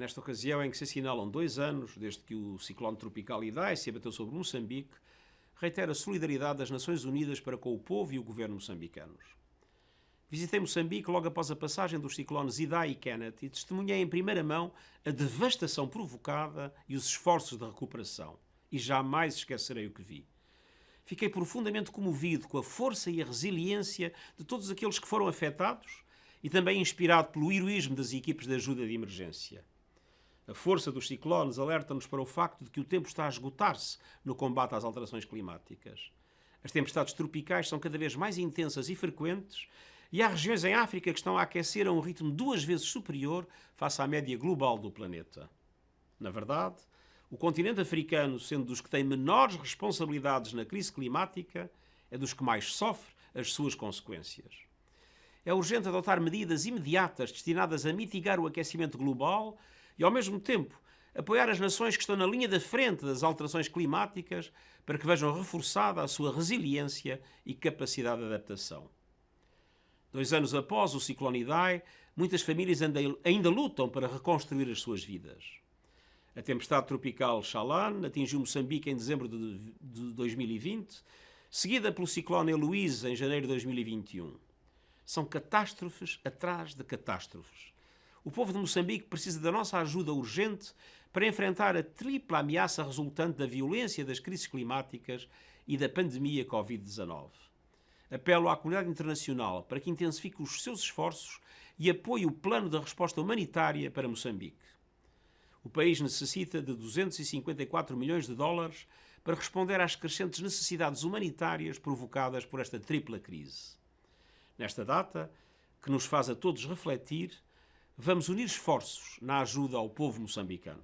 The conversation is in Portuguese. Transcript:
nesta ocasião em que se assinalam dois anos desde que o ciclone tropical Idai se abateu sobre Moçambique, reitera a solidariedade das Nações Unidas para com o povo e o governo moçambicanos. Visitei Moçambique logo após a passagem dos ciclones Idai e Kenneth e testemunhei em primeira mão a devastação provocada e os esforços de recuperação. E jamais esquecerei o que vi. Fiquei profundamente comovido com a força e a resiliência de todos aqueles que foram afetados e também inspirado pelo heroísmo das equipes de ajuda de emergência. A força dos ciclones alerta-nos para o facto de que o tempo está a esgotar-se no combate às alterações climáticas. As tempestades tropicais são cada vez mais intensas e frequentes e há regiões em África que estão a aquecer a um ritmo duas vezes superior face à média global do planeta. Na verdade, o continente africano, sendo dos que têm menores responsabilidades na crise climática, é dos que mais sofre as suas consequências. É urgente adotar medidas imediatas destinadas a mitigar o aquecimento global e, ao mesmo tempo, apoiar as nações que estão na linha da frente das alterações climáticas para que vejam reforçada a sua resiliência e capacidade de adaptação. Dois anos após o ciclone Idai, muitas famílias ainda lutam para reconstruir as suas vidas. A tempestade tropical Chalan atingiu Moçambique em dezembro de 2020, seguida pelo ciclone Heloise em janeiro de 2021. São catástrofes atrás de catástrofes. O povo de Moçambique precisa da nossa ajuda urgente para enfrentar a tripla ameaça resultante da violência das crises climáticas e da pandemia Covid-19 apelo à comunidade internacional para que intensifique os seus esforços e apoie o plano de resposta humanitária para Moçambique. O país necessita de 254 milhões de dólares para responder às crescentes necessidades humanitárias provocadas por esta tripla crise. Nesta data, que nos faz a todos refletir, vamos unir esforços na ajuda ao povo moçambicano.